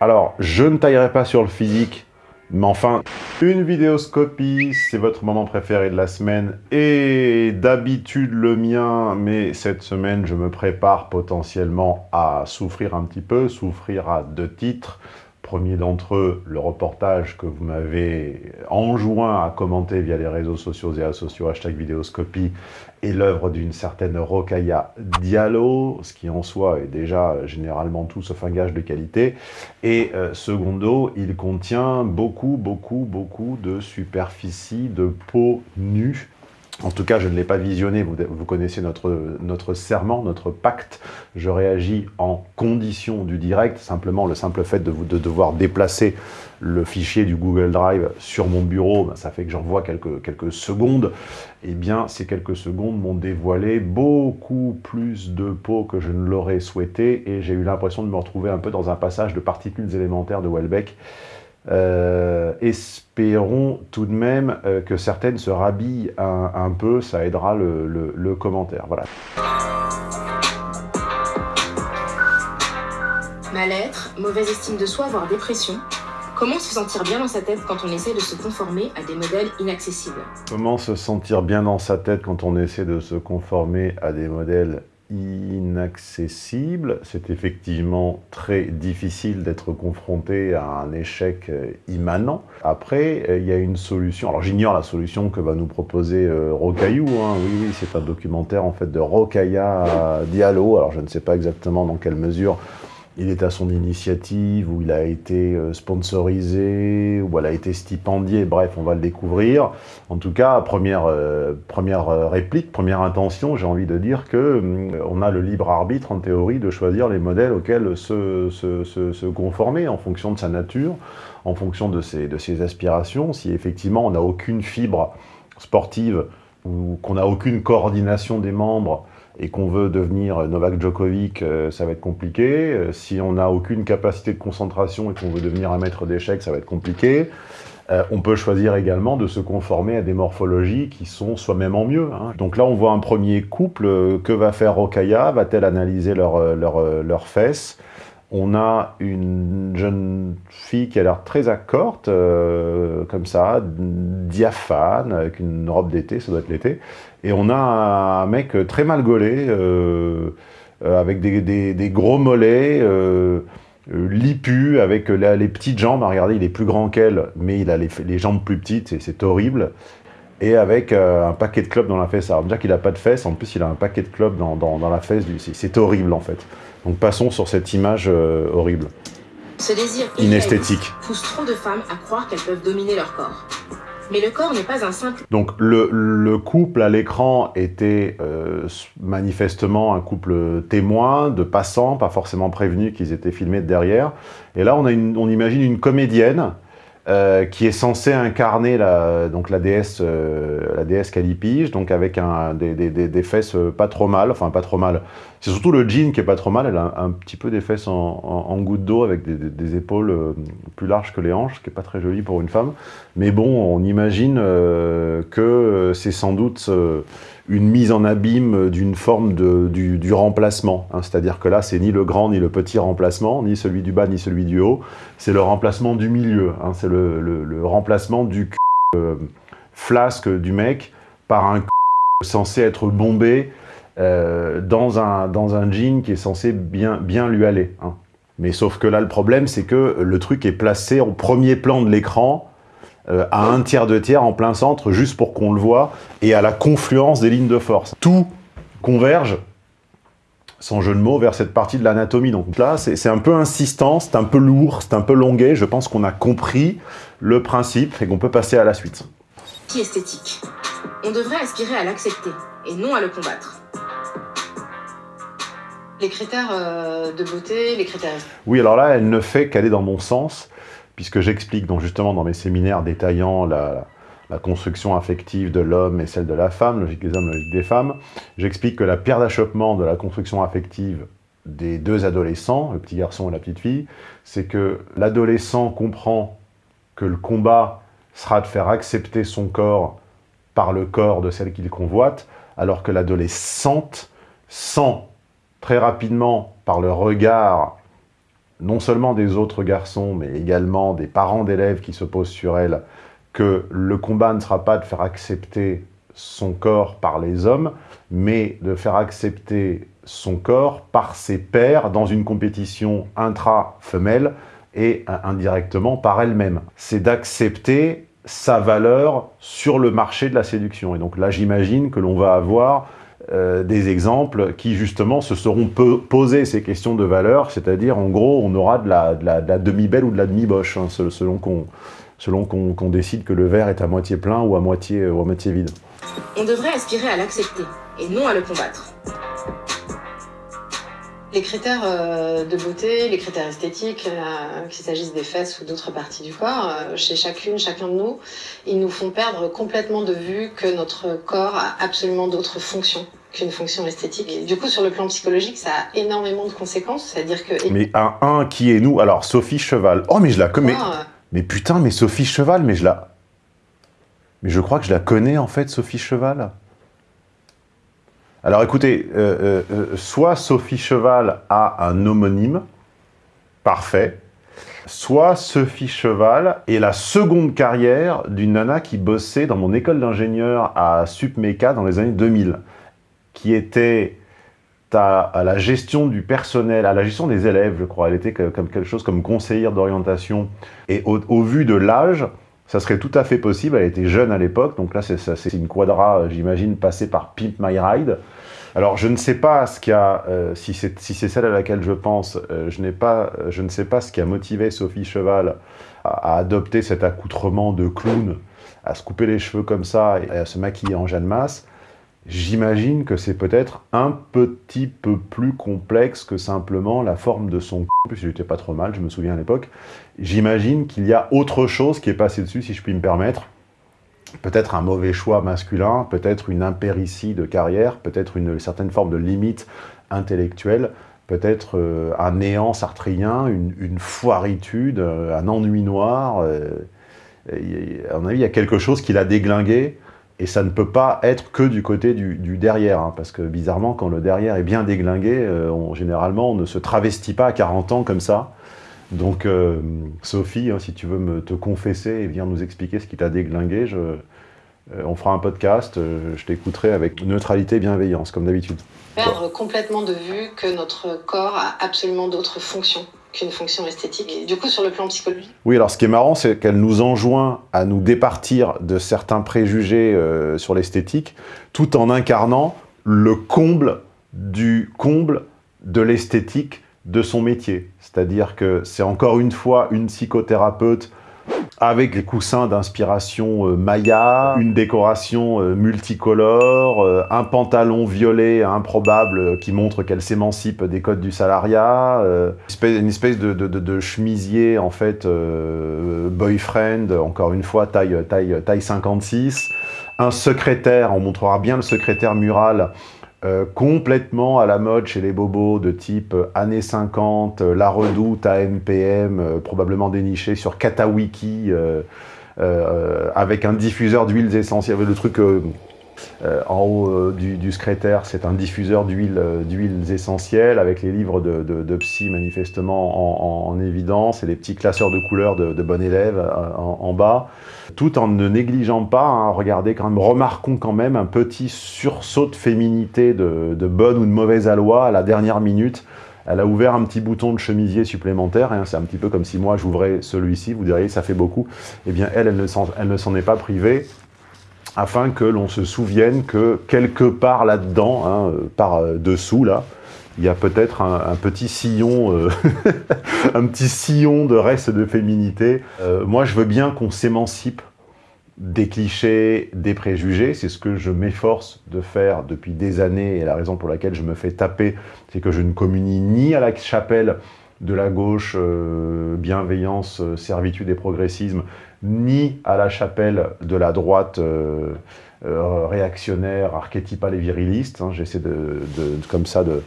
Alors, je ne taillerai pas sur le physique, mais enfin, une vidéoscopie, c'est votre moment préféré de la semaine, et d'habitude le mien, mais cette semaine, je me prépare potentiellement à souffrir un petit peu, souffrir à deux titres, Premier d'entre eux, le reportage que vous m'avez enjoint à commenter via les réseaux sociaux et associaux hashtag vidéoscopie est l'œuvre d'une certaine Rokaya Diallo, ce qui en soi est déjà généralement tout sauf un gage de qualité. Et euh, secondo, il contient beaucoup, beaucoup, beaucoup de superficie, de peau nue, en tout cas, je ne l'ai pas visionné, vous, connaissez notre, notre serment, notre pacte. Je réagis en condition du direct, simplement le simple fait de, de devoir déplacer le fichier du Google Drive sur mon bureau, ben, ça fait que j'envoie quelques, quelques secondes. Eh bien, ces quelques secondes m'ont dévoilé beaucoup plus de peau que je ne l'aurais souhaité et j'ai eu l'impression de me retrouver un peu dans un passage de particules élémentaires de Welbeck euh, espérons tout de même euh, que certaines se rhabillent un, peu, ça aidera le, commentaire. Voilà. Mal-être, mauvaise estime de soi, voire dépression. Comment se sentir bien dans sa tête quand on essaie de se conformer à des modèles inaccessibles? Comment se sentir bien dans sa tête quand on essaie de se conformer à des modèles inaccessible. C'est effectivement très difficile d'être confronté à un échec euh, immanent. Après, euh, il y a une solution. Alors j'ignore la solution que va nous proposer euh, Rocaillou. Hein. Oui, oui, c'est un documentaire en fait de Rocaya Diallo. Alors je ne sais pas exactement dans quelle mesure il est à son initiative, ou il a été euh, sponsorisé, ou elle a été stipendiée, bref, on va le découvrir. En tout cas, première, euh, première euh, réplique, première intention, j'ai envie de dire que on a le libre arbitre, en théorie, de choisir les modèles auxquels se, se, se, conformer, en fonction de sa nature, en fonction de ses, de ses aspirations. Si effectivement on n'a aucune fibre sportive, ou qu'on n'a aucune coordination des membres, et qu'on veut devenir Novak Djokovic, euh, ça va être compliqué. Euh, si on n'a aucune capacité de concentration et qu'on veut devenir un maître d'échecs, ça va être compliqué. Euh, on peut choisir également de se conformer à des morphologies qui sont soi-même en mieux. Hein. Donc là, on voit un premier couple. Que va faire Rokaya Va-t-elle analyser leurs leur, fesses? On a une jeune fille qui a l'air très accorte, euh, comme ça, diaphane, avec une robe d'été, ça doit être l'été. Et on a un mec très mal gaulé, euh, euh, avec des, gros mollets, lipu, avec les petites jambes. Regardez, il est plus grand qu'elle, mais il a les, jambes plus petites, c'est horrible. Et avec un paquet de clubs dans la fesse. Alors déjà qu'il n'a pas de fesses, en plus il a un paquet de clubs dans, dans la fesse. C'est horrible en fait. Donc passons sur cette image euh, horrible. Ce désir inesthétique pousse trop de femmes à croire qu'elles peuvent dominer leur corps. Mais le corps n'est pas un simple... Donc le, couple à l'écran était euh, manifestement un couple témoin, de passants, pas forcément prévenus qu'ils étaient filmés de derrière. Et là, on, a on imagine une comédienne euh, qui est censée incarner la, donc la déesse, euh, la déesse Calipige, donc avec un, des, des, des, fesses pas trop mal, enfin pas trop mal. C'est surtout le jean qui est pas trop mal, elle a un, petit peu des fesses en, en, goutte d'eau avec des, épaules euh, plus larges que les hanches, ce qui est pas très joli pour une femme. Mais bon, on imagine que c'est sans doute une mise en abîme d'une forme de, du, remplacement. Hein. C'est-à-dire que là, c'est ni le grand ni le petit remplacement, ni celui du bas ni celui du haut. C'est le remplacement du milieu. Hein. C'est le, le, remplacement du euh, flasque du mec par un censé être bombé euh, dans, un, dans un jean qui est censé bien, bien lui aller. Hein. Mais sauf que là, le problème, c'est que le truc est placé au premier plan de l'écran euh, à un tiers de tiers en plein centre, juste pour qu'on le voit, et à la confluence des lignes de force. Tout converge, sans jeu de mots, vers cette partie de l'anatomie. Donc là, c'est un peu insistant, c'est un peu lourd, c'est un peu longuet. Je pense qu'on a compris le principe et qu'on peut passer à la suite. Esthétique? On devrait aspirer à l'accepter et non à le combattre. Les critères euh, de beauté, les critères... Oui, alors là, elle ne fait qu'aller dans mon sens puisque j'explique donc justement dans mes séminaires détaillant la, construction affective de l'homme et celle de la femme, logique des hommes, logique des femmes, j'explique que la pierre d'achoppement de la construction affective des deux adolescents, le petit garçon et la petite fille, c'est que l'adolescent comprend que le combat sera de faire accepter son corps par le corps de celle qu'il convoite, alors que l'adolescente sent très rapidement par le regard non seulement des autres garçons, mais également des parents d'élèves qui se posent sur elle, que le combat ne sera pas de faire accepter son corps par les hommes, mais de faire accepter son corps par ses pairs dans une compétition intra-femelle et indirectement par elle-même. C'est d'accepter sa valeur sur le marché de la séduction. Et donc là, j'imagine que l'on va avoir euh, des exemples qui, justement, se seront posés ces questions de valeur, c'est-à-dire, en gros, on aura de la, demi-belle ou de la demi-boche, hein, selon qu'on décide que le verre est à moitié plein ou à moitié, ou à moitié vide. On devrait aspirer à l'accepter, et non à le combattre. Les critères euh, de beauté, les critères esthétiques, euh, qu'il s'agisse des fesses ou d'autres parties du corps, euh, chez chacune, chacun de nous, ils nous font perdre complètement de vue que notre corps a absolument d'autres fonctions qu'une fonction esthétique. Et du coup, sur le plan psychologique, ça a énormément de conséquences. C'est-à-dire que... Mais un, un qui est nous Alors, Sophie Cheval. Oh, mais je la connais. Mais putain, mais Sophie Cheval, mais je la... Mais je crois que je la connais, en fait, Sophie Cheval. Alors écoutez, euh, euh, euh, soit Sophie Cheval a un homonyme, parfait, soit Sophie Cheval est la seconde carrière d'une nana qui bossait dans mon école d'ingénieur à SupMeca dans les années 2000, qui était à, la gestion du personnel, à la gestion des élèves, je crois. Elle était comme quelque chose comme conseillère d'orientation. Et au vu de l'âge, ça serait tout à fait possible, elle était jeune à l'époque, donc là c'est une quadra, j'imagine, passée par Pimp My Ride. Alors je ne sais pas ce qui a, euh, si c'est si celle à laquelle je pense, euh, je, pas, je ne sais pas ce qui a motivé Sophie Cheval à, adopter cet accoutrement de clown, à se couper les cheveux comme ça et à se maquiller en Jeanne Masse. J'imagine que c'est peut-être un petit peu plus complexe que simplement la forme de son c***, puisque j'étais pas trop mal, je me souviens à l'époque. J'imagine qu'il y a autre chose qui est passé dessus, si je puis me permettre. Peut-être un mauvais choix masculin, peut-être une impéritie de carrière, peut-être une certaine forme de limite intellectuelle, peut-être euh, un néant sartrien, une, foiritude, euh, un ennui noir. Euh, à mon avis, il y a quelque chose qui l'a déglingué, et ça ne peut pas être que du côté du, derrière, hein, parce que bizarrement, quand le derrière est bien déglingué, euh, généralement, on ne se travestit pas à 40 ans comme ça. Donc, euh, Sophie, hein, si tu veux me, te confesser et venir nous expliquer ce qui t'a déglingué, je, euh, on fera un podcast, je t'écouterai avec neutralité et bienveillance, comme d'habitude. Perdre complètement de vue que notre corps a absolument d'autres fonctions qu'une fonction esthétique. Et du coup, sur le plan psychologique Oui, alors ce qui est marrant, c'est qu'elle nous enjoint à nous départir de certains préjugés euh, sur l'esthétique, tout en incarnant le comble du comble de l'esthétique de son métier. C'est-à-dire que c'est encore une fois une psychothérapeute avec les coussins d'inspiration euh, Maya, une décoration euh, multicolore, euh, un pantalon violet improbable qui montre qu'elle s'émancipe des codes du salariat, une espèce de, de, chemisier en fait boyfriend, encore une fois taille, taille, taille 56, un secrétaire, on montrera bien le secrétaire mural euh, complètement à la mode chez les bobos de type euh, années 50, euh, La Redoute, AMPM, probablement déniché sur Katawiki, avec un diffuseur d'huiles essentielles, le truc en haut du, secrétaire, c'est un diffuseur d'huiles essentielles avec les livres de, psy manifestement en, évidence et les petits classeurs de couleurs de, de bon élève en bas tout en ne négligeant pas, hein, regardez quand même, remarquons quand même un petit sursaut de féminité de, bonne ou de mauvaise aloi à la dernière minute. Elle a ouvert un petit bouton de chemisier supplémentaire, hein, c'est un petit peu comme si moi j'ouvrais celui-ci, vous diriez ça fait beaucoup. Eh bien elle, elle ne s'en est pas privée, afin que l'on se souvienne que quelque part là-dedans, hein, par euh, dessous là, il y a peut-être un, petit sillon, euh, un petit sillon de reste de féminité. Euh, moi, je veux bien qu'on s'émancipe des clichés, des préjugés. C'est ce que je m'efforce de faire depuis des années et la raison pour laquelle je me fais taper, c'est que je ne communie ni à la chapelle de la gauche, euh, bienveillance, servitude et progressisme, ni à la chapelle de la droite réactionnaire, archétypale et viriliste. Hein. J'essaie de, comme ça de,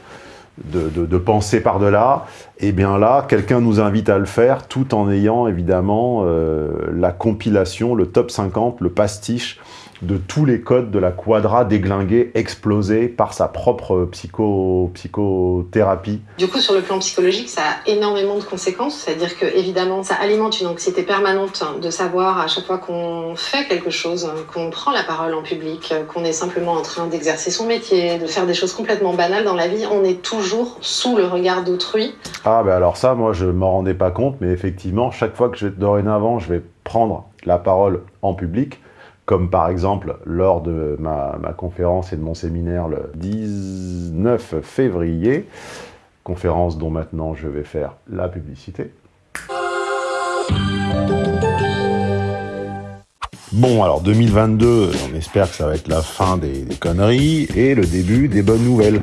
de, penser par-delà, et eh bien là, quelqu'un nous invite à le faire, tout en ayant évidemment euh, la compilation, le top 50, le pastiche de tous les codes de la quadra déglingués, explosés par sa propre psycho, psychothérapie. Du coup, sur le plan psychologique, ça a énormément de conséquences. C'est-à-dire que, évidemment, ça alimente une anxiété permanente de savoir à chaque fois qu'on fait quelque chose, qu'on prend la parole en public, qu'on est simplement en train d'exercer son métier, de faire des choses complètement banales dans la vie, on est toujours sous le regard d'autrui. Ah, ben alors ça, moi, je m'en rendais pas compte, mais effectivement, chaque fois que je, dorénavant, je vais prendre la parole en public, comme par exemple lors de ma, conférence et de mon séminaire le 19 février, conférence dont maintenant je vais faire la publicité. Bon, alors 2022, on espère que ça va être la fin des, conneries et le début des bonnes nouvelles.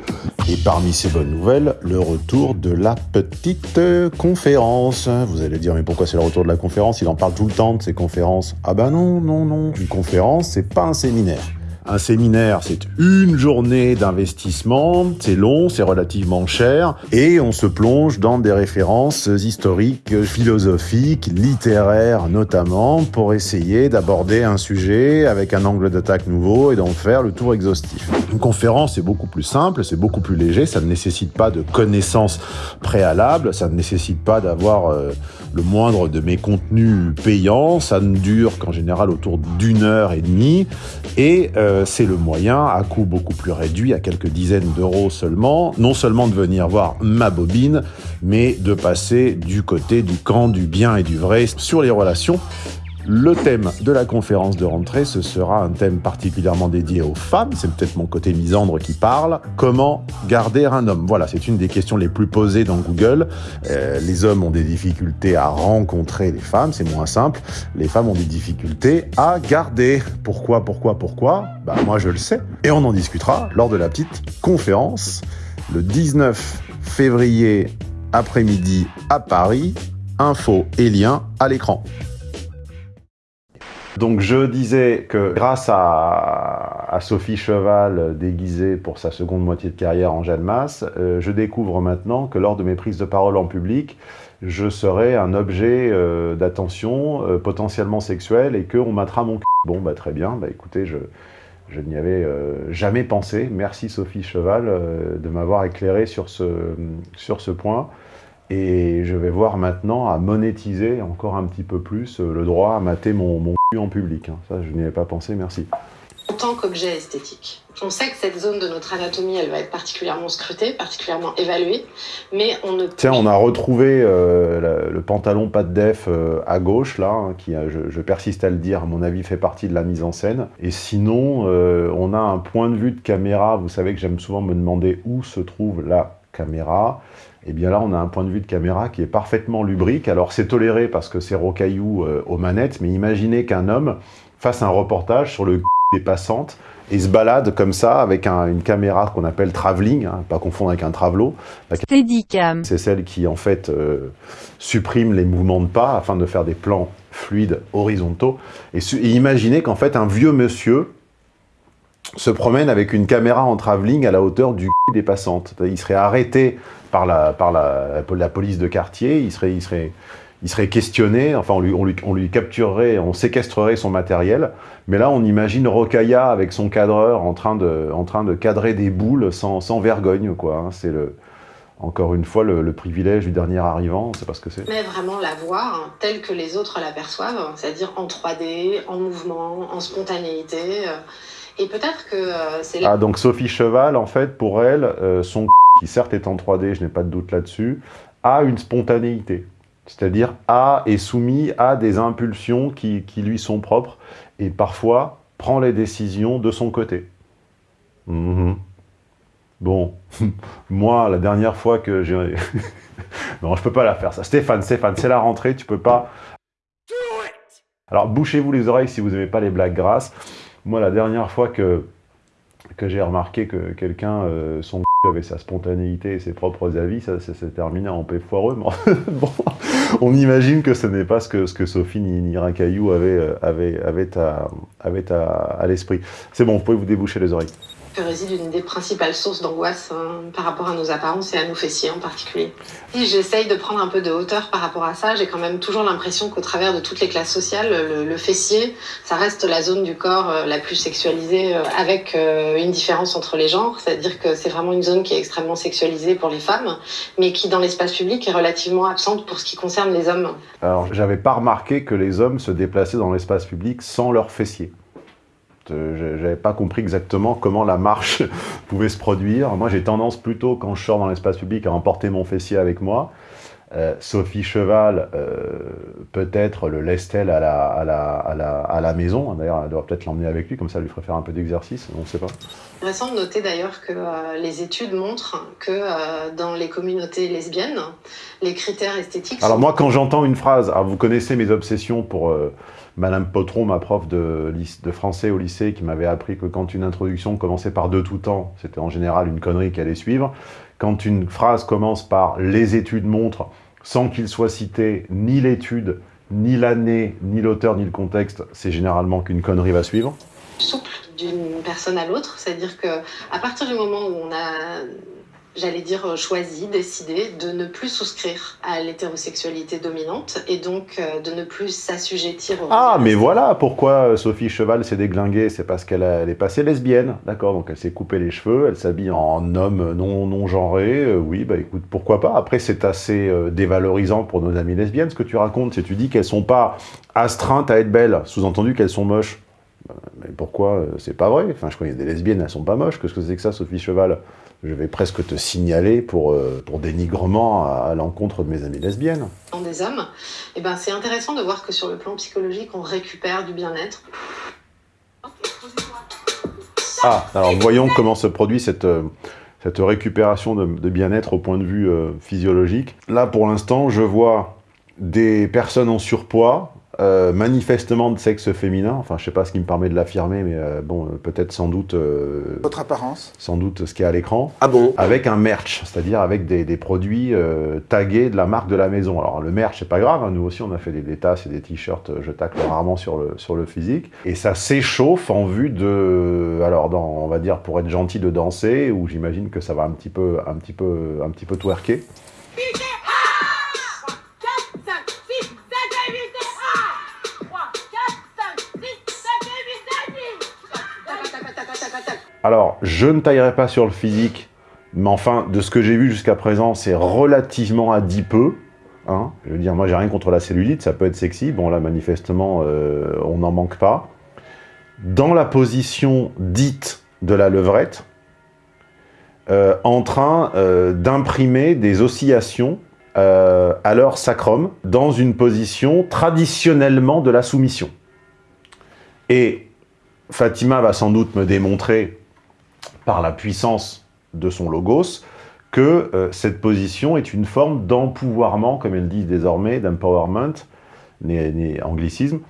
Et parmi ces bonnes nouvelles, le retour de la petite conférence. Vous allez dire, mais pourquoi c'est le retour de la conférence? Il en parle tout le temps de ces conférences. Ah bah non, non, non. Une conférence, c'est pas un séminaire. Un séminaire, c'est une journée d'investissement, c'est long, c'est relativement cher, et on se plonge dans des références historiques, philosophiques, littéraires notamment, pour essayer d'aborder un sujet avec un angle d'attaque nouveau et d'en faire le tour exhaustif. Une conférence, c'est beaucoup plus simple, c'est beaucoup plus léger, ça ne nécessite pas de connaissances préalables, ça ne nécessite pas d'avoir euh, le moindre de mes contenus payants, ça ne dure qu'en général autour d'une heure et demie, et euh, euh, c'est le moyen, à coût beaucoup plus réduit, à quelques dizaines d'euros seulement, non seulement de venir voir ma bobine, mais de passer du côté du camp du bien et du vrai sur les relations le thème de la conférence de rentrée, ce sera un thème particulièrement dédié aux femmes, c'est peut-être mon côté misandre qui parle. Comment garder un homme? Voilà, c'est une des questions les plus posées dans Google. Euh, les hommes ont des difficultés à rencontrer les femmes, c'est moins simple. Les femmes ont des difficultés à garder. Pourquoi, pourquoi, pourquoi? Bah moi je le sais. Et on en discutera lors de la petite conférence le 19 février après-midi à Paris. Info et lien à l'écran. Donc je disais que grâce à, Sophie Cheval, déguisée pour sa seconde moitié de carrière en Jeanne Masse, euh, je découvre maintenant que lors de mes prises de parole en public, je serai un objet euh, d'attention euh, potentiellement sexuel et qu'on matera mon cul. Bon, bah très bien, bah écoutez, je, n'y avais jamais pensé. Merci Sophie Cheval de m'avoir éclairé sur ce, sur ce point. Et je vais voir maintenant à monétiser encore un petit peu plus le droit à mater mon, mon en public. Hein. Ça, je n'y avais pas pensé, merci. En tant qu'objet esthétique, on sait que cette zone de notre anatomie, elle va être particulièrement scrutée, particulièrement évaluée, mais on ne... Tiens, on a retrouvé euh, le pantalon pas de def euh, à gauche, là, hein, qui, je, persiste à le dire, à mon avis, fait partie de la mise en scène. Et sinon, euh, on a un point de vue de caméra. Vous savez que j'aime souvent me demander où se trouve la caméra eh bien là, on a un point de vue de caméra qui est parfaitement lubrique. Alors, c'est toléré parce que c'est rocaillou euh, aux manettes, mais imaginez qu'un homme fasse un reportage sur le des passantes et se balade comme ça avec une caméra qu'on appelle travelling, hein, pas confondre avec un travelo. C'est celle qui, en fait, euh, supprime les mouvements de pas afin de faire des plans fluides horizontaux. Et, et imaginez qu'en fait, un vieux monsieur se promène avec une caméra en travelling à la hauteur du des passantes. Il serait arrêté par la, par la, police de quartier, il serait, il serait, il serait questionné, enfin on lui, on, lui, on lui capturerait, on séquestrerait son matériel, mais là on imagine Rocailla avec son cadreur en train de, en train de cadrer des boules sans, sans vergogne, quoi. Hein. C'est encore une fois le, privilège du dernier arrivant, pas ce que c'est. Mais vraiment la voir hein, telle que les autres l'aperçoivent, c'est-à-dire en 3D, en mouvement, en spontanéité. Euh, et peut-être que euh, c'est... Ah, donc Sophie Cheval, en fait, pour elle, euh, son qui certes est en 3D, je n'ai pas de doute là-dessus, a une spontanéité. C'est-à-dire a est soumis à des impulsions qui, qui, lui sont propres et parfois prend les décisions de son côté. Mhm. Bon, moi, la dernière fois que j'ai... non, je peux pas la faire, ça. Stéphane, Stéphane, c'est la rentrée, tu peux pas... Alors, bouchez-vous les oreilles si vous n'aimez pas les blagues grasses. Moi, la dernière fois que, j'ai remarqué que quelqu'un, euh, son avait sa spontanéité et ses propres avis, ça, s'est terminé en paix foireux. on imagine que ce n'est pas ce que, Sophie ni, ni euh, avait à, avait à, à l'esprit. C'est bon, vous pouvez vous déboucher les oreilles. Que réside une des principales sources d'angoisse hein, par rapport à nos apparences et à nos fessiers en particulier. Si j'essaye de prendre un peu de hauteur par rapport à ça, j'ai quand même toujours l'impression qu'au travers de toutes les classes sociales, le, fessier, ça reste la zone du corps euh, la plus sexualisée euh, avec euh, une différence entre les genres, c'est-à-dire que c'est vraiment une zone qui est extrêmement sexualisée pour les femmes, mais qui dans l'espace public est relativement absente pour ce qui concerne les hommes. Alors j'avais pas remarqué que les hommes se déplaçaient dans l'espace public sans leurs Euh, j'avais pas compris exactement comment la marche pouvait se produire. Moi, j'ai tendance plutôt, quand je sors dans l'espace public, à emporter mon fessier avec moi. Euh, Sophie Cheval, euh, peut-être le laisse-t-elle à la, à, la, à, la, à la maison. D'ailleurs, elle doit peut-être l'emmener avec lui, comme ça, elle lui ferait faire un peu d'exercice, on ne sait pas. Intéressant de noter d'ailleurs que euh, les études montrent que dans les communautés lesbiennes, les critères esthétiques... Alors moi, quand j'entends une phrase, alors vous connaissez mes obsessions pour Madame Potron, ma prof de, français au lycée, qui m'avait appris que quand une introduction commençait par « de tout temps », c'était en général une connerie qui allait suivre. Quand une phrase commence par « les études montrent », sans qu'il soit cité ni l'étude, ni l'année, ni l'auteur, ni le contexte, c'est généralement qu'une connerie va suivre. Souple d'une personne à l'autre, c'est-à-dire que partir du moment où on a j'allais dire, choisi, décidé de ne plus souscrire à l'hétérosexualité dominante et donc euh, de ne plus s'assujettir au... Ah, mais voilà pourquoi Sophie Cheval s'est déglinguée, c'est parce qu'elle est passée lesbienne, d'accord? Donc elle s'est coupé les cheveux, elle s'habille en homme non, non genré, euh, oui, bah écoute, pourquoi pas? Après, c'est assez euh, dévalorisant pour nos amies lesbiennes, ce que tu racontes, c'est tu dis qu'elles sont pas astreintes à être belles, sous-entendu qu'elles sont moches. Mais pourquoi C'est pas vrai? Enfin, je connais des lesbiennes, elles sont pas moches. Qu'est-ce que c'est que ça, Sophie Cheval? Je vais presque te signaler pour, euh, pour dénigrement à, à l'encontre de mes amies lesbiennes. Des hommes, et ben c'est intéressant de voir que sur le plan psychologique, on récupère du bien-être. Ah, alors voyons comment se produit cette, euh, cette récupération de, de bien-être au point de vue euh, physiologique. Là, pour l'instant, je vois des personnes en surpoids, euh, manifestement de sexe féminin, enfin je sais pas ce qui me permet de l'affirmer, mais euh, bon, euh, peut-être sans doute... Votre apparence Sans doute ce qui est à l'écran. Ah bon? Avec un merch, c'est-à-dire avec des, des produits tagués de la marque de la maison. Alors le merch, c'est pas grave, hein, nous aussi on a fait des, des tasses et des t-shirts, je tacle rarement sur le, sur le physique. Et ça s'échauffe en vue de, alors dans, on va dire pour être gentil, de danser, où j'imagine que ça va un petit peu, un petit peu, un petit peu twerker. Alors, je ne taillerai pas sur le physique, mais enfin, de ce que j'ai vu jusqu'à présent, c'est relativement adipeux. Hein je veux dire, moi, j'ai rien contre la cellulite, ça peut être sexy. Bon, là, manifestement, euh, on n'en manque pas. Dans la position dite de la levrette, euh, en train euh, d'imprimer des oscillations à leur sacrum dans une position traditionnellement de la soumission. Et Fatima va sans doute me démontrer par la puissance de son logos, que euh, cette position est une forme d'empouvoirment, comme elle dit désormais, d'empowerment, né, né, anglicisme,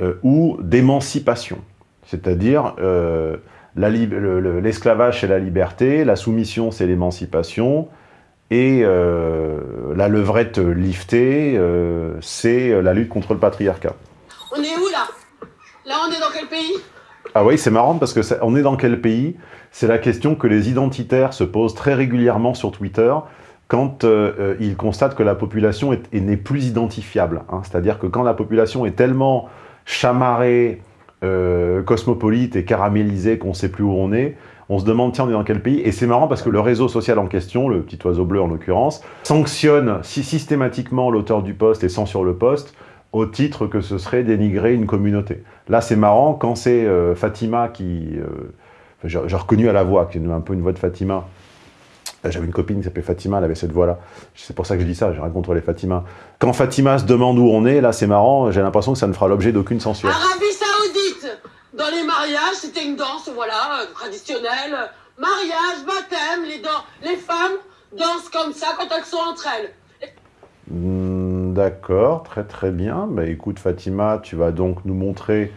euh, ou d'émancipation. C'est-à-dire, euh, l'esclavage, c'est la liberté, la soumission, c'est l'émancipation, et la levrette liftée, c'est la lutte contre le patriarcat. On est où, là? Là, on est dans quel pays? Ah oui, c'est marrant parce que on est dans quel pays? C'est la question que les identitaires se posent très régulièrement sur Twitter quand euh, ils constatent que la population n'est plus identifiable. Hein. C'est-à-dire que quand la population est tellement chamarrée, euh, cosmopolite et caramélisée qu'on ne sait plus où on est, on se demande, tiens, on est dans quel pays? Et c'est marrant parce que le réseau social en question, le petit oiseau bleu en l'occurrence, sanctionne systématiquement l'auteur du poste et censure le poste au titre que ce serait dénigrer une communauté. Là, c'est marrant, quand c'est euh, Fatima qui... Euh, J'ai reconnu à la voix, qui est un peu une voix de Fatima. J'avais une copine qui s'appelait Fatima, elle avait cette voix-là. C'est pour ça que je dis ça, j'ai rien contre les Fatima. Quand Fatima se demande où on est, là, c'est marrant, j'ai l'impression que ça ne fera l'objet d'aucune censure. Arabie Saoudite Dans les mariages, c'était une danse, voilà, euh, traditionnelle. Mariage, baptême, les, les femmes dansent comme ça quand elles sont entre elles. D'accord, très très bien. Bah, écoute Fatima, tu vas donc nous montrer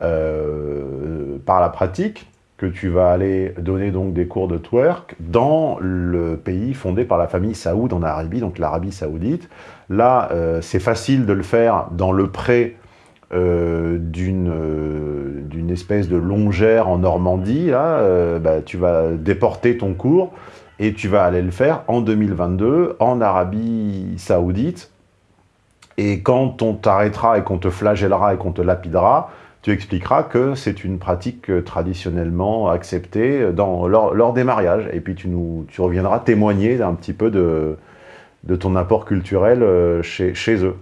euh, par la pratique que tu vas aller donner donc des cours de twerk dans le pays fondé par la famille Saoud en Arabie, donc l'Arabie Saoudite. Là, euh, c'est facile de le faire dans le pré d'une espèce de longère en Normandie, bah, tu vas déporter ton cours et tu vas aller le faire en 2022 en Arabie Saoudite. Et quand on t'arrêtera et qu'on te flagellera et qu'on te lapidera, tu expliqueras que c'est une pratique traditionnellement acceptée dans, lors, des mariages. Et puis tu, nous, tu reviendras témoigner un petit peu de, de ton apport culturel euh, chez, chez eux.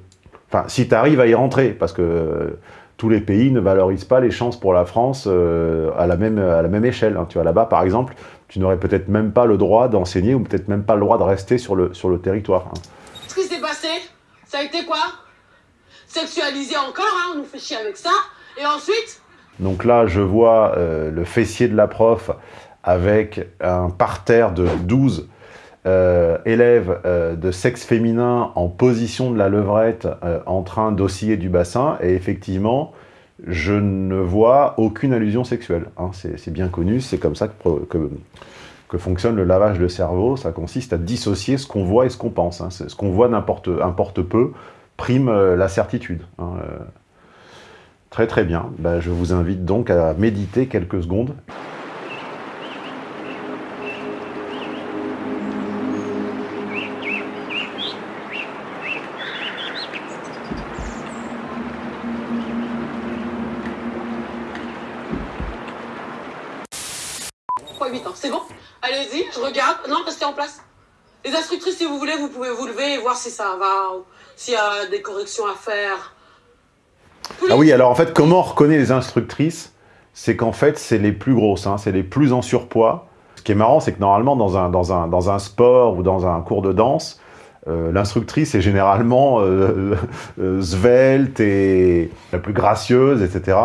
Enfin, si tu arrives à y rentrer, parce que euh, tous les pays ne valorisent pas les chances pour la France euh, à, la même, à la même échelle. Hein. Tu vois, là-bas, par exemple, tu n'aurais peut-être même pas le droit d'enseigner ou peut-être même pas le droit de rester sur le, sur le territoire. Hein. Ce qui s'est passé, ça a été quoi? Sexualisé encore, hein, on nous fait chier avec ça. Et ensuite? Donc là, je vois euh, le fessier de la prof avec un parterre de 12 euh, élèves euh, de sexe féminin en position de la levrette en train d'osciller du bassin. Et effectivement, je ne vois aucune allusion sexuelle. Hein. C'est bien connu, c'est comme ça que, que, fonctionne le lavage de cerveau. Ça consiste à dissocier ce qu'on voit et ce qu'on pense. Hein. Ce qu'on voit n'importe peu prime la certitude. Hein. Très très bien. Ben, je vous invite donc à méditer quelques secondes. Pourquoi 8 ans C'est bon Allez-y, je regarde. Non, restez en place. Les instructrices, si vous voulez, vous pouvez vous lever et voir si ça va, s'il y a des corrections à faire. Ah oui, alors en fait, comment on reconnaît les instructrices C'est qu'en fait, c'est les plus grosses, hein, c'est les plus en surpoids. Ce qui est marrant, c'est que normalement, dans un, dans, un, dans un sport ou dans un cours de danse, euh, l'instructrice est généralement euh, euh, svelte et la plus gracieuse, etc.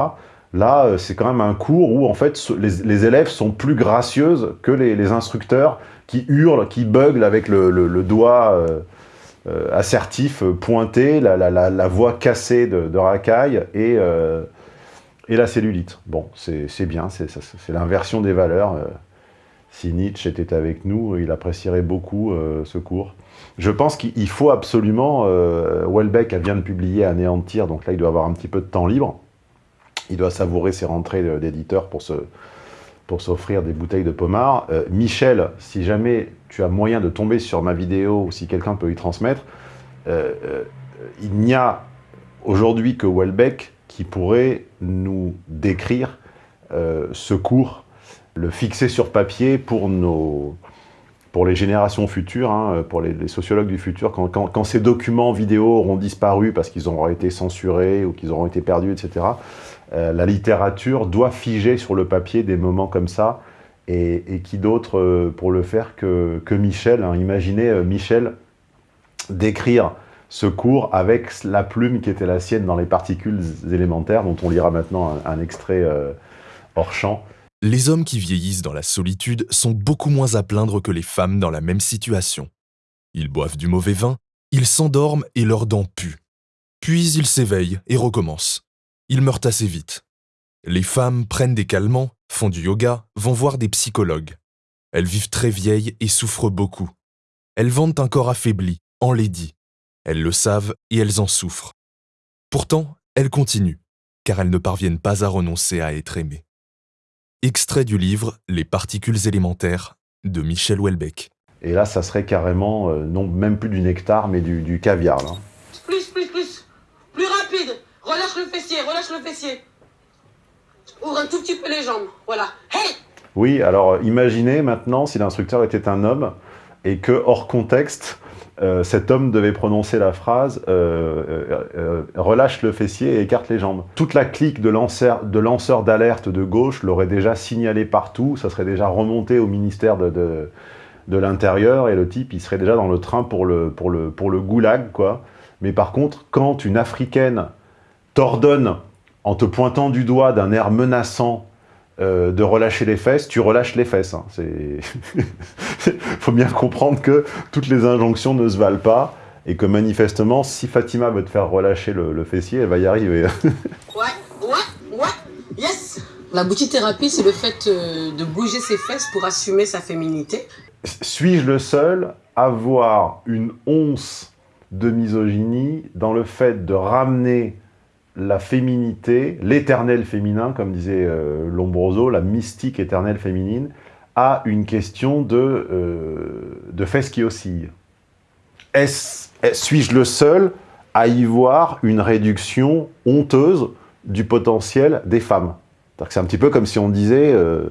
Là, c'est quand même un cours où en fait les, élèves sont plus gracieuses que les, instructeurs qui hurlent, qui buglent avec le, doigt euh, assertif, euh, pointé, la, voix cassée de, racaille et, euh, et la cellulite. Bon, c'est bien, c'est l'inversion des valeurs. Si Nietzsche était avec nous, il apprécierait beaucoup ce cours. Je pense qu'il faut absolument... Welbeck vient de publier Anéantir, donc là il doit avoir un petit peu de temps libre. Il doit savourer ses rentrées d'éditeur pour se, pour s'offrir des bouteilles de pommard. Euh, Michel, si jamais tu as moyen de tomber sur ma vidéo ou si quelqu'un peut y transmettre, euh, euh, il n'y a aujourd'hui que Welbeck qui pourrait nous décrire ce cours, le fixer sur papier pour, nos, pour les générations futures, hein, pour les, sociologues du futur, quand, quand, ces documents vidéo auront disparu parce qu'ils auront été censurés ou qu'ils auront été perdus, etc., euh, la littérature doit figer sur le papier des moments comme ça, et, qui d'autre euh, pour le faire que, Michel hein. Imaginez euh, Michel décrire ce cours avec la plume qui était la sienne dans les particules élémentaires, dont on lira maintenant un, extrait hors champ. Les hommes qui vieillissent dans la solitude sont beaucoup moins à plaindre que les femmes dans la même situation. Ils boivent du mauvais vin, ils s'endorment et leurs dents puent. Puis ils s'éveillent et recommencent ils meurent assez vite. Les femmes prennent des calmants, font du yoga, vont voir des psychologues. Elles vivent très vieilles et souffrent beaucoup. Elles vendent un corps affaibli, enlaidi. Elles le savent et elles en souffrent. Pourtant, elles continuent, car elles ne parviennent pas à renoncer à être aimées. Extrait du livre Les particules élémentaires de Michel Houellebecq. Et là, ça serait carrément, euh, non même plus du nectar, mais du, caviar le relâche le fessier. Ouvre un tout petit peu les jambes, voilà. Hey Oui, alors imaginez maintenant si l'instructeur était un homme et que, hors contexte, euh, cet homme devait prononcer la phrase euh, euh, relâche le fessier et écarte les jambes ». Toute la clique de lanceurs d'alerte de, gauche l'aurait déjà signalé partout, ça serait déjà remonté au ministère de, de, l'Intérieur, et le type, il serait déjà dans le train pour le, pour le, pour le goulag, quoi. Mais par contre, quand une Africaine t'ordonne, en te pointant du doigt d'un air menaçant, euh, de relâcher les fesses, tu relâches les fesses. Il hein. faut bien comprendre que toutes les injonctions ne se valent pas et que manifestement, si Fatima veut te faire relâcher le, fessier, elle va y arriver. ouais, ouais, ouais, yes La thérapie, c'est le fait euh, de bouger ses fesses pour assumer sa féminité. Suis-je le seul à voir une once de misogynie dans le fait de ramener la féminité, l'éternel féminin, comme disait euh, Lombroso, la mystique éternelle féminine, à une question de, euh, de fesses qui oscillent. Suis-je le seul à y voir une réduction honteuse du potentiel des femmes? C'est un petit peu comme si on disait euh,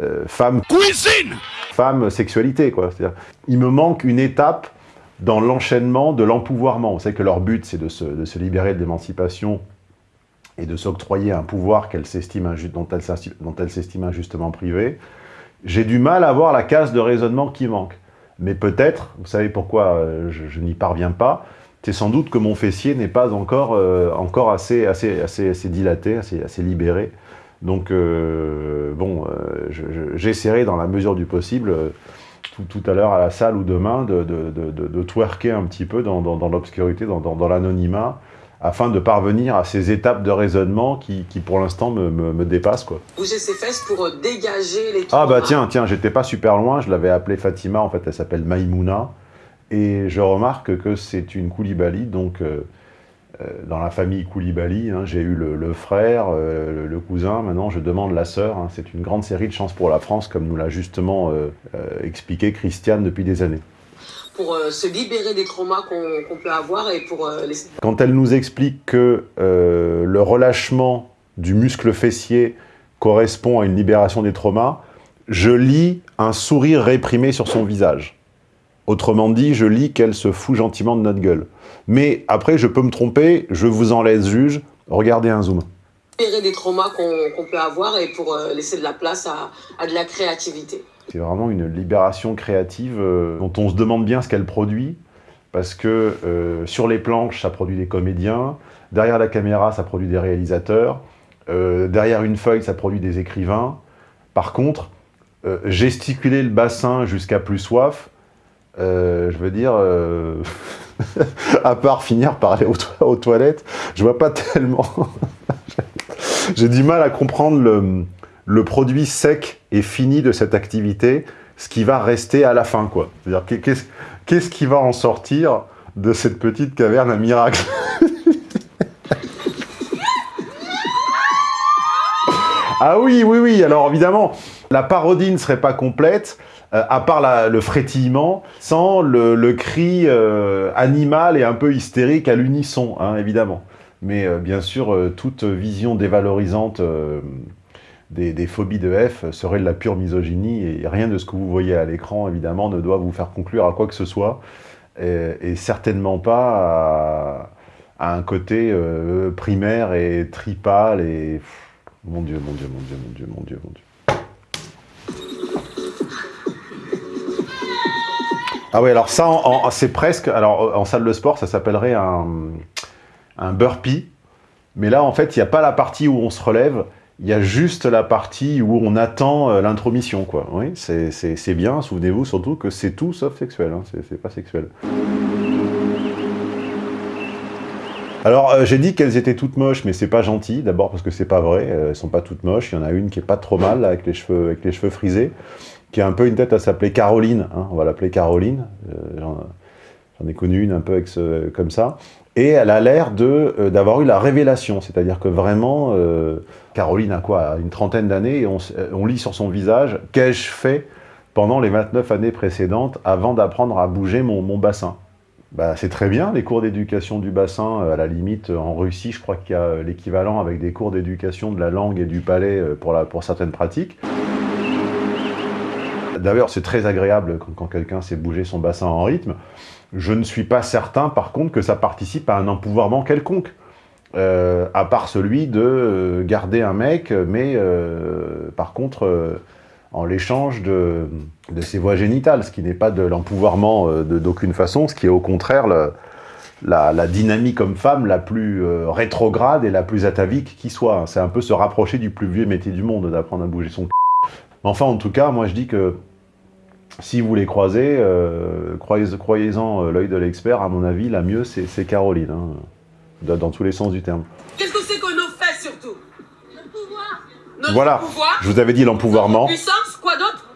euh, femme cuisine, femme sexualité. Quoi. Il me manque une étape dans l'enchaînement de l'empouvoirment. Vous savez que leur but, c'est de se, libérer de l'émancipation et de s'octroyer un pouvoir dont elle s'estime injustement privée. J'ai du mal à voir la case de raisonnement qui manque. Mais peut-être, vous savez pourquoi euh, je, n'y parviens pas, c'est sans doute que mon fessier n'est pas encore, euh, assez, dilaté, assez, assez libéré. Donc, euh, bon, j'essaierai dans la mesure du possible, tout, à l'heure à la salle ou demain, de, de, de, de twerker un petit peu dans, dans, dans l'obscurité, dans, dans l'anonymat, afin de parvenir à ces étapes de raisonnement qui, qui pour l'instant, me, me, me, dépassent. Quoi. Bouger ses fesses pour euh, dégager les Ah bah tiens, tiens, j'étais pas super loin, je l'avais appelée Fatima, en fait elle s'appelle Maïmouna, et je remarque que c'est une Koulibaly, donc euh, dans la famille Koulibaly, hein, j'ai eu le, le frère, euh, le, cousin, maintenant je demande la sœur, hein, c'est une grande série de chances pour la France, comme nous l'a justement euh, expliqué Christiane depuis des années pour euh, se libérer des traumas qu'on qu peut avoir et pour euh, les... Quand elle nous explique que euh, le relâchement du muscle fessier correspond à une libération des traumas, je lis un sourire réprimé sur son visage. Autrement dit, je lis qu'elle se fout gentiment de notre gueule. Mais après, je peux me tromper, je vous en laisse juge, regardez un zoom. Des traumas qu'on qu peut avoir et pour euh, laisser de la place à, à de la créativité. C'est vraiment une libération créative euh, dont on se demande bien ce qu'elle produit, parce que euh, sur les planches, ça produit des comédiens, derrière la caméra, ça produit des réalisateurs, euh, derrière une feuille, ça produit des écrivains. Par contre, gesticuler le bassin jusqu'à plus soif, euh, je veux dire, à part finir par aller aux, to aux toilettes, je vois pas tellement... J'ai du mal à comprendre le, produit sec et fini de cette activité, ce qui va rester à la fin, quoi. C'est-à-dire, qu'est-ce qu qui va en sortir de cette petite caverne à miracle Ah oui, oui, oui, alors évidemment, la parodie ne serait pas complète, euh, à part le frétillement, sans le, cri euh, animal et un peu hystérique à l'unisson, hein, évidemment. Mais euh, bien sûr, euh, toute vision dévalorisante euh, des, phobies de F serait de la pure misogynie et rien de ce que vous voyez à l'écran, évidemment, ne doit vous faire conclure à quoi que ce soit et, certainement pas à, un côté euh, primaire et tripal et... Mon Dieu, mon Dieu, mon Dieu, mon Dieu, mon Dieu, mon Dieu. Ah oui, alors ça, c'est presque... Alors, en salle de sport, ça s'appellerait un, un burpee. Mais là, en fait, il n'y a pas la partie où on se relève, il y a juste la partie où on attend euh, l'intromission, quoi. Oui, c'est bien, souvenez-vous surtout que c'est tout sauf sexuel, hein. c'est pas sexuel. Alors, euh, j'ai dit qu'elles étaient toutes moches, mais c'est pas gentil, d'abord parce que c'est pas vrai, euh, elles sont pas toutes moches, il y en a une qui est pas trop mal, avec, les cheveux, avec les cheveux frisés, qui a un peu une tête à s'appeler Caroline, hein, on va l'appeler Caroline, euh, j'en ai connu une un peu comme ça, et elle a l'air euh, d'avoir eu la révélation, c'est-à-dire que vraiment, euh, Caroline a quoi Une trentaine d'années, et on, lit sur son visage « Qu'ai-je fait pendant les 29 années précédentes avant d'apprendre à bouger mon, bassin ?» bah, C'est très bien, les cours d'éducation du bassin, à la limite, en Russie, je crois qu'il y a l'équivalent avec des cours d'éducation de la langue et du palais pour, la, pour certaines pratiques. D'ailleurs, c'est très agréable quand, quelqu'un sait bouger son bassin en rythme. Je ne suis pas certain, par contre, que ça participe à un empouvoirment quelconque. Euh, à part celui de euh, garder un mec, mais euh, par contre, en l'échange de, de, ses voies génitales, ce qui n'est pas de l'empouvoirment d'aucune façon, ce qui est au contraire la, la, dynamique homme-femme la plus rétrograde et la plus atavique qui soit. C'est un peu se rapprocher du plus vieux métier du monde, d'apprendre à bouger son c***. Enfin, en tout cas, moi je dis que si vous les croisez, euh, croyez-en croyez euh, l'œil de l'expert, à mon avis, la mieux, c'est Caroline, hein, dans, dans, tous les sens du terme. Qu'est-ce que c'est qu'on nous fait, surtout? Le pouvoir. Notre Voilà, pouvoir, je vous avais dit l'empouvoirment. Notre puissance, quoi d'autre?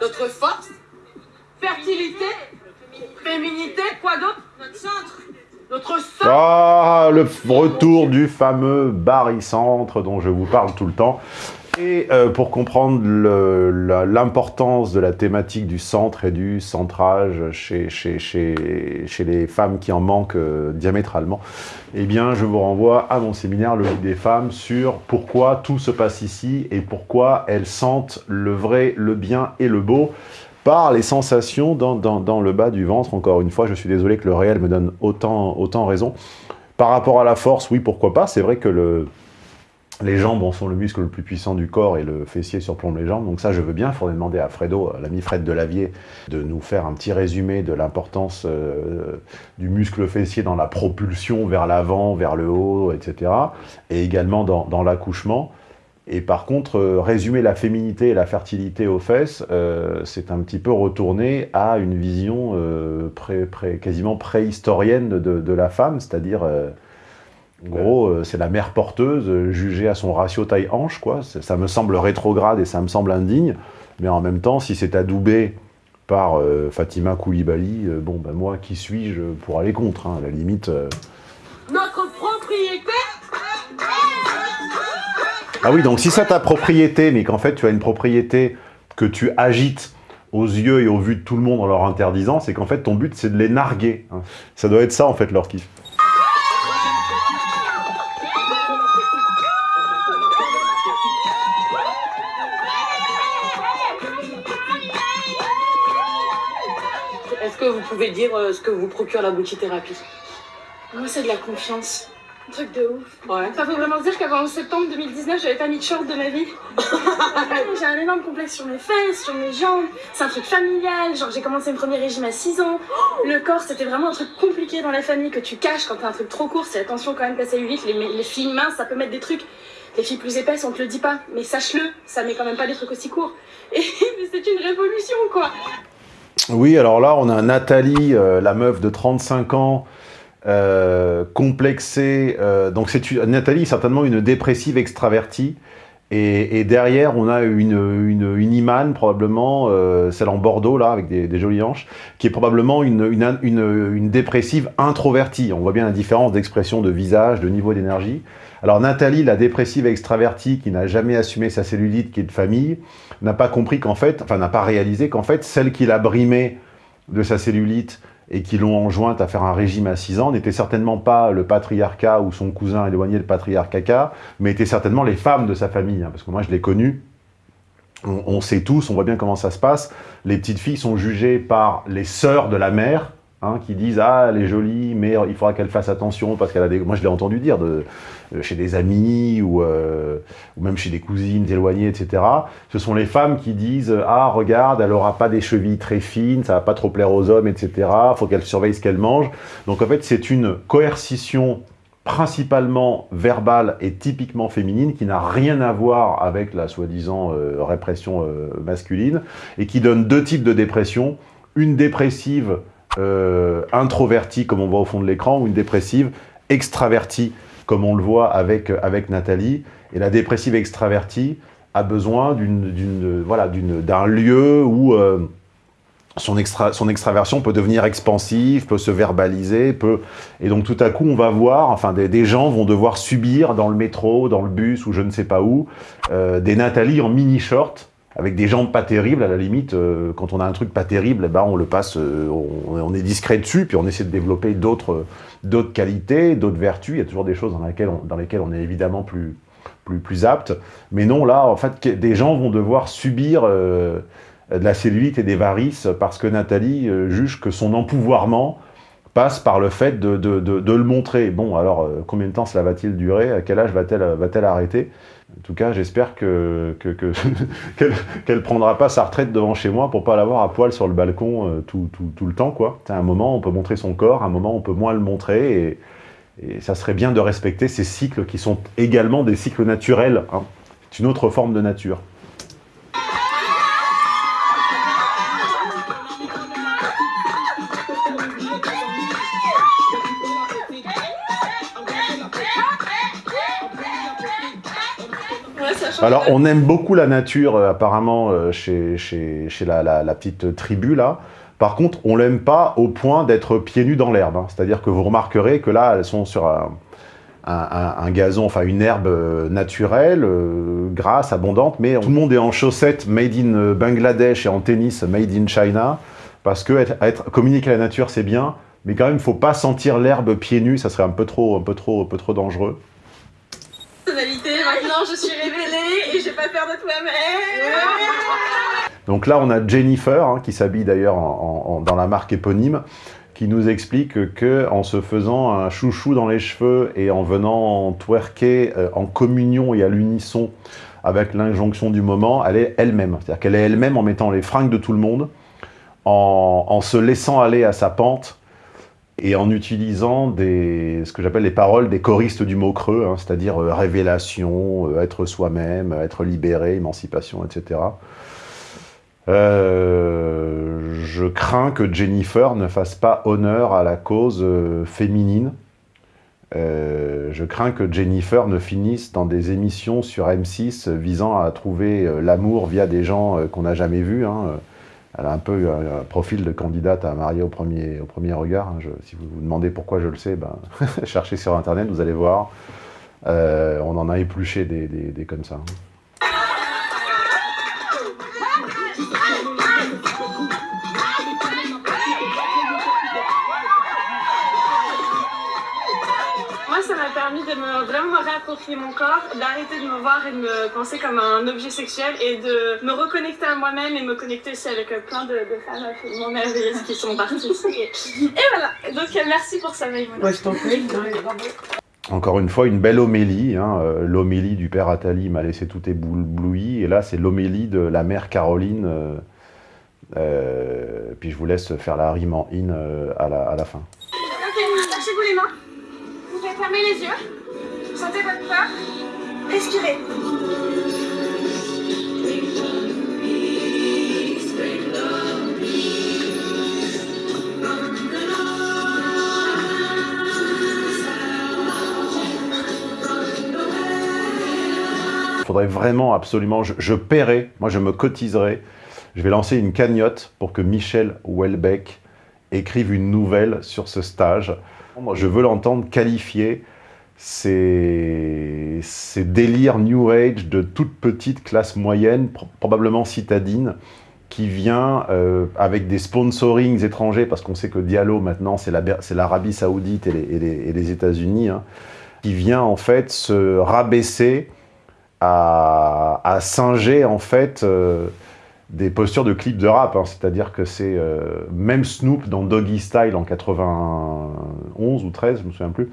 Notre force. Fertilité. Féminité, quoi d'autre? Notre centre. Notre sang Ah, le retour du fameux barycentre dont je vous parle tout le temps. Et euh, pour comprendre l'importance de la thématique du centre et du centrage chez, les femmes qui en manquent euh, diamétralement, eh bien, je vous renvoie à mon séminaire Le Lit des femmes sur pourquoi tout se passe ici et pourquoi elles sentent le vrai, le bien et le beau par les sensations dans, dans, dans le bas du ventre. Encore une fois, je suis désolé que le réel me donne autant, autant raison. Par rapport à la force, oui, pourquoi pas. C'est vrai que le, les jambes bon, sont le muscle le plus puissant du corps et le fessier surplombe les jambes. Donc ça, je veux bien. Il faudrait demander à Fredo, l'ami Fred Delavier, de nous faire un petit résumé de l'importance euh, du muscle fessier dans la propulsion vers l'avant, vers le haut, etc. Et également dans, l'accouchement. Et par contre, euh, résumer la féminité et la fertilité aux fesses, euh, c'est un petit peu retourné à une vision euh, quasiment préhistorienne de, de la femme, c'est-à-dire, euh, en gros, euh, c'est la mère porteuse euh, jugée à son ratio taille-hanche, quoi. Ça me semble rétrograde et ça me semble indigne, mais en même temps, si c'est adoubé par euh, Fatima Koulibaly, euh, bon, ben moi, qui suis-je pour aller contre, hein, à la limite... euh, Notre propriété Ah oui, donc si c'est ta propriété, mais qu'en fait tu as une propriété que tu agites aux yeux et au vu de tout le monde en leur interdisant, c'est qu'en fait ton but c'est de les narguer. hein. Ça doit être ça en fait leur kiff. Est-ce que vous pouvez dire euh, ce que vous procure la boutique-thérapie? Moi, c'est de la confiance. Un truc de ouf. Ouais. Enfin, faut vraiment se dire qu'avant septembre 2019, j'avais pas mis de short de ma vie. j'ai un énorme complexe sur mes fesses, sur mes jambes. C'est un truc familial. Genre, j'ai commencé mon premier régime à 6 ans. Le corps, c'était vraiment un truc compliqué dans la famille que tu caches quand t'as un truc trop court. C'est attention quand même, passer 8. Les, les filles minces, ça peut mettre des trucs. Les filles plus épaisses, on te le dit pas. Mais sache-le, ça met quand même pas des trucs aussi courts. Et c'est une révolution, quoi. Oui, alors là on a Nathalie, euh, la meuf de 35 ans, euh, complexée. euh, donc c'est Nathalie certainement une dépressive extravertie. Et, derrière, on a une, une, probablement, celle en Bordeaux, là, avec des, jolies hanches, qui est probablement une, une dépressive introvertie. On voit bien la différence d'expression de visage, de niveau d'énergie. Alors Nathalie, la dépressive extravertie, qui n'a jamais assumé sa cellulite, qui est de famille, n'a pas compris qu'en fait, enfin n'a pas réalisé qu'en fait, celle qui l'a brimée de sa cellulite et qui l'ont enjointe à faire un régime à 6 ans n'était certainement pas le patriarcat ou son cousin éloigné, le patriarcat, mais étaient certainement les femmes de sa famille. hein, parce que moi, je l'ai connu. On, on sait tous, on voit bien comment ça se passe. Les petites filles sont jugées par les sœurs de la mère, hein, qui disent « Ah, elle est jolie, mais il faudra qu'elle fasse attention parce qu'elle a des... » Moi, je l'ai entendu dire de, euh, chez des amis ou, euh, ou même chez des cousines éloignées, etc. Ce sont les femmes qui disent « Ah, regarde, elle aura pas des chevilles très fines, ça va pas trop plaire aux hommes, etc. faut qu'elle surveille ce qu'elle mange. » Donc, en fait, c'est une coercition principalement verbale et typiquement féminine qui n'a rien à voir avec la soi-disant euh, répression masculine et qui donne deux types de dépression. Une dépressive euh, introvertie, comme on voit au fond de l'écran, ou une dépressive extravertie, comme on le voit avec, avec Nathalie. Et la dépressive extravertie a besoin d'une, d'une, voilà, d'un lieu où euh, son, extra, son extraversion peut devenir expansive, peut se verbaliser, peut... Et donc tout à coup, on va voir, enfin des, des gens vont devoir subir dans le métro, dans le bus ou je ne sais pas où, euh, des Nathalie en mini-short, avec des jambes pas terribles, à la limite, euh, quand on a un truc pas terrible, eh ben, on le passe, euh, on, est discret dessus, puis on essaie de développer d'autres d'autres qualités, d'autres vertus, il y a toujours des choses dans lesquelles on, dans lesquelles on est évidemment plus, plus, plus apte, mais non, là, en fait, des gens vont devoir subir euh, de la cellulite et des varices parce que Nathalie euh, juge que son empouvoirment passe par le fait de, de, de, le montrer. Bon, alors, euh, combien de temps cela va-t-il durer? À quel âge va-t-elle va-t-elle arrêter? En tout cas, j'espère que, que, que- qu'elle qu'elle prendra pas sa retraite devant chez moi pour pas l'avoir à poil sur le balcon euh, tout, le temps, quoi. À un moment, on peut montrer son corps, un moment, on peut moins le montrer, et, et ça serait bien de respecter ces cycles qui sont également des cycles naturels. hein. C'est une autre forme de nature. Alors, on aime beaucoup la nature, euh, apparemment, euh, chez, la, petite tribu, là, Par contre, on l'aime pas au point d'être pieds nus dans l'herbe. hein. C'est-à-dire que vous remarquerez que là, elles sont sur un, gazon, enfin une herbe euh, naturelle, euh, grasse, abondante, mais tout le monde est en chaussettes made in euh, Bangladesh et en tennis made in China, parce que être, être- communiquer à la nature, c'est bien, mais quand même, il faut pas sentir l'herbe pieds nus, ça serait un peu trop, un peu trop, un peu trop dangereux. Je suis révélée et j'ai pas peur de toi-même. Donc là, on a Jennifer, hein, qui s'habille d'ailleurs dans la marque éponyme, qui nous explique que en se faisant un chouchou dans les cheveux et en venant twerker euh, en communion et à l'unisson avec l'injonction du moment, elle est elle-même. C'est-à-dire qu'elle est elle-même en mettant les fringues de tout le monde, en se laissant aller à sa pente et en utilisant ce que j'appelle les paroles des choristes du mot creux, hein, c'est-à-dire euh, révélation, euh, être soi-même, être libéré, émancipation, etc. Euh, je crains que Jennifer ne fasse pas honneur à la cause féminine. Je crains que Jennifer ne finisse dans des émissions sur M6 visant à trouver l'amour via des gens qu'on n'a jamais vus. hein. Elle a un peu un, profil de candidate à marier au premier, regard. hein. Si vous vous demandez pourquoi je le sais, ben, cherchez sur Internet, vous allez voir. Euh, on en a épluché des, des- des comme ça. Mon corps, d'arrêter de me voir et de me penser comme un objet sexuel et de me reconnecter à moi-même et me connecter aussi avec euh, plein de, de femmes absolument merveilleuses qui sont parties. Et, et voilà. Donc, euh, merci pour ça, Maïmouna. Moi, je t'en prie. Encore une fois, une belle homélie. hein, euh, L'homélie du père Attali m'a laissé tout ébloui. Et là, c'est l'homélie de la mère Caroline. euh, euh, puis je vous laisse faire la rime en in euh, à, la, à la fin. Ok, lâchez-vous les mains. Vous pouvez fermer les yeux. Sentez votre faudrait vraiment, absolument, je, je paierai, moi je me cotiserai, je vais lancer une cagnotte pour que Michel Houellebecq écrive une nouvelle sur ce stage. Moi, je veux l'entendre qualifier ces, ces délires New Age de toute petite classe moyenne, pro- probablement citadine, qui vient euh, avec des sponsorings étrangers, parce qu'on sait que Diallo, maintenant, c'est la- c'est l'Arabie Saoudite et les, États-Unis, hein, qui vient en fait se rabaisser à, à singer en fait euh, des postures de clips de rap. hein. C'est-à-dire que c'est euh, même Snoop dans Doggy Style en 91 ou 13, je me souviens plus,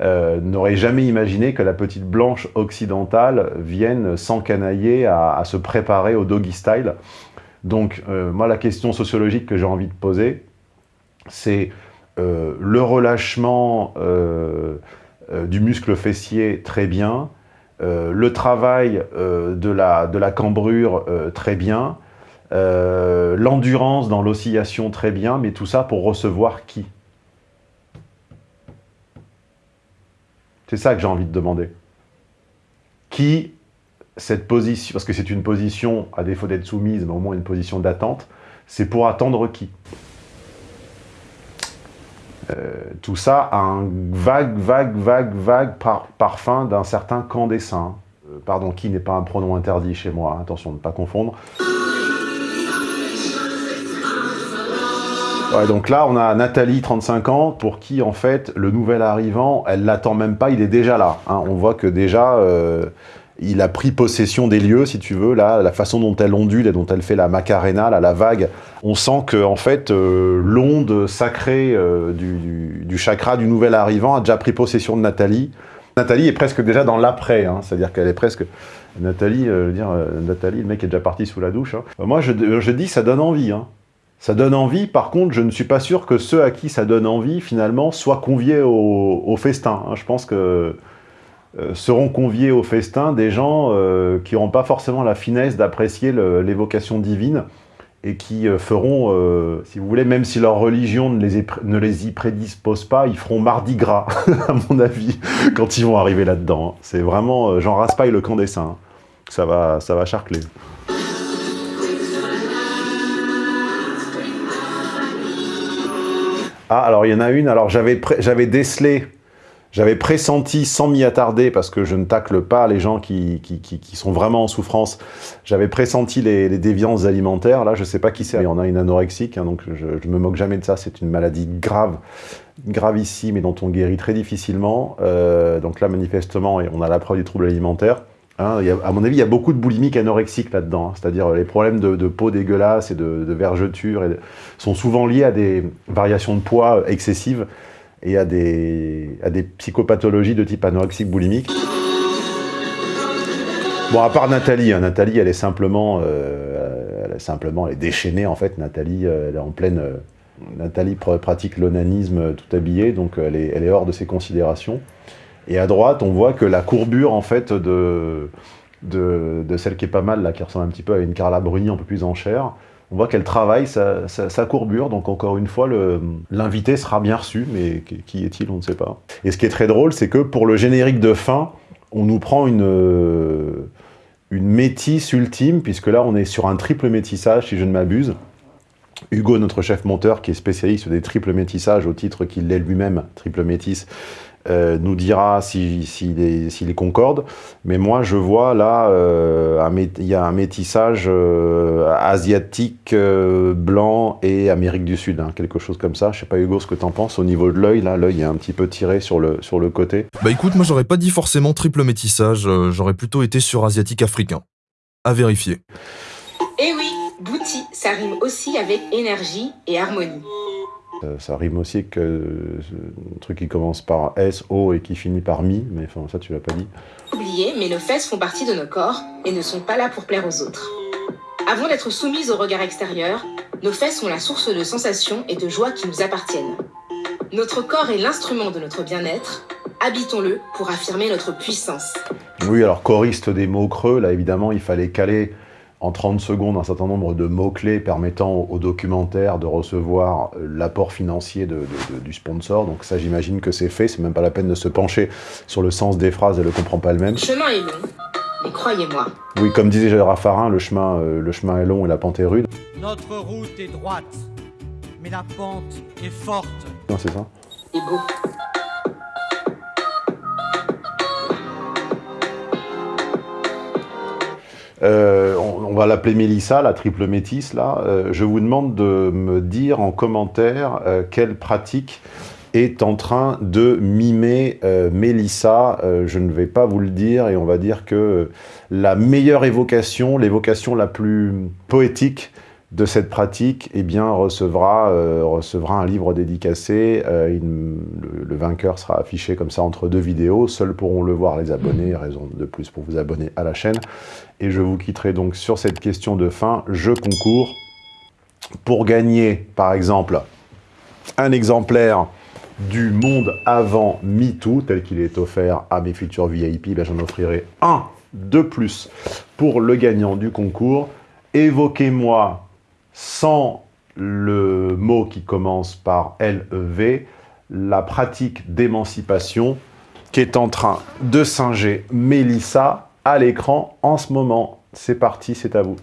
euh, n'aurait jamais imaginé que la petite blanche occidentale vienne s'encanailler à, à se préparer au Doggy Style. Donc euh, moi la question sociologique que j'ai envie de poser, c'est le relâchement du muscle fessier très bien, le travail de, la, de la cambrure très bien, euh, l'endurance dans l'oscillation très bien, mais tout ça pour recevoir qui? C'est ça que j'ai envie de demander. Qui, cette position, parce que c'est une position, à défaut d'être soumise, mais au moins une position d'attente, c'est pour attendre qui? Euh, Tout ça a un vague, vague, vague, vague par- parfum d'un certain camp des saints. Euh, pardon, qui n'est pas un pronom interdit chez moi, hein, attention de ne pas confondre. Ouais, donc là, on a Nathalie, 35 ans, pour qui, en fait, le nouvel arrivant, elle l'attend même pas, il est déjà là. hein. On voit que déjà, euh, il a pris possession des lieux, si tu veux. Là, la façon dont elle ondule et dont elle fait la macarena, la vague, on sent que, en fait, euh, l'onde sacrée euh, du, du- chakra du nouvel arrivant a déjà pris possession de Nathalie. Nathalie est presque déjà dans l'après, hein. c'est-à-dire qu'elle est presque... Nathalie, je veux dire, Nathalie, le mec est déjà parti sous la douche. hein. Moi, je, dis, ça donne envie. Ça donne envie, par contre, je ne suis pas sûr que ceux à qui ça donne envie, finalement, soient conviés au, festin. hein. Je pense que euh, seront conviés au festin des gens euh, qui n'auront pas forcément la finesse d'apprécier l'évocation divine et qui euh, feront, si vous voulez, même si leur religion ne les, y prédispose pas, ils feront mardi gras, à mon avis, quand ils vont arriver là-dedans. hein. C'est vraiment euh, Jean Raspail, le camp des saints. hein. Ça va, ça va charcler. Ah, alors il y en a une, alors j'avais décelé, j'avais pressenti sans m'y attarder, parce que je ne tacle pas les gens qui, qui, qui, sont vraiment en souffrance, j'avais pressenti les, déviances alimentaires, là je sais pas qui c'est, il y en a une anorexique, hein, donc je, je me moque jamais de ça, c'est une maladie grave, gravissime et dont on guérit très difficilement, euh, donc là manifestement on a la preuve des troubles alimentaires, Hein, à mon avis, il y a beaucoup de boulimiques anorexiques là-dedans, hein. c'est-à-dire les problèmes de, peau dégueulasse et de, vergeture et sont souvent liés à des variations de poids excessives et à des, psychopathologies de type anorexique boulimique. Bon, à part Nathalie, hein, Nathalie, elle est simplement, euh, elle est simplement, elle est déchaînée en fait. Nathalie, euh, elle est en pleine, euh, Nathalie pratique l'onanisme tout habillée, donc elle est, elle est hors de ses considérations. Et à droite, on voit que la courbure, en fait, de, de, celle qui est pas mal, là, qui ressemble un petit peu à une Carla Bruni un peu plus en chair, on voit qu'elle travaille sa, courbure, donc encore une fois, l'invité sera bien reçu, mais qui est-il, on ne sait pas. Et ce qui est très drôle, c'est que pour le générique de fin, on nous prend une, une métisse ultime, puisque là, on est sur un triple métissage, si je ne m'abuse. Hugo, notre chef monteur, qui est spécialiste des triples métissages, au titre qu'il est lui-même triple métisse, euh, nous dira s'il si, est, concorde. Mais moi, je vois là, euh, il y a un métissage euh, asiatique, blanc et Amérique du Sud, hein, quelque chose comme ça. Je sais pas, Hugo, ce que tu en penses au niveau de l'œil. Là, l'œil est un petit peu tiré sur le, sur le côté. Bah écoute, moi, j'aurais pas dit forcément triple métissage. J'aurais plutôt été sur asiatique-africain. À vérifier. Eh oui, Bouti, ça rime aussi avec énergie et harmonie. Euh, ça rime aussi avec un truc qui commence par S, O et qui finit par Mi, mais enfin ça tu l'as pas dit. Oublié, mais nos fesses font partie de nos corps et ne sont pas là pour plaire aux autres. Avant d'être soumises au regard extérieur, nos fesses sont la source de sensations et de joie qui nous appartiennent. Notre corps est l'instrument de notre bien-être, habitons-le pour affirmer notre puissance. Oui, alors choriste des mots creux, là évidemment il fallait caler en 30 secondes un certain nombre de mots-clés permettant au, documentaire de recevoir euh, l'apport financier du sponsor. Donc ça, j'imagine que c'est fait. C'est même pas la peine de se pencher sur le sens des phrases, elle ne comprend pas elle-même. Le chemin est long, mais croyez-moi. Oui, comme disait Gérard Raffarin, le chemin, euh, le chemin est long et la pente est rude. Notre route est droite, mais la pente est forte. Non, c'est ça. Et beau. Euh, on, va l'appeler Mélissa, la triple métisse, là. Euh, je vous demande de me dire en commentaire euh, quelle pratique est en train de mimer Mélissa. je ne vais pas vous le dire, et on va dire que la meilleure évocation, l'évocation la plus poétique de cette pratique eh bien, recevra, euh, recevra un livre dédicacé. Euh, le, vainqueur sera affiché comme ça entre deux vidéos. Seuls pourront le voir les abonnés, raison de plus pour vous abonner à la chaîne. Et je vous quitterai donc sur cette question de fin. Je concours pour gagner, par exemple, un exemplaire du monde avant MeToo, tel qu'il est offert à mes futurs VIP, j'en offrirai un de plus pour le gagnant du concours. Évoquez-moi sans le mot qui commence par LEV, la pratique d'émancipation qui est en train de singer Mélissa à l'écran en ce moment. C'est parti, c'est à vous.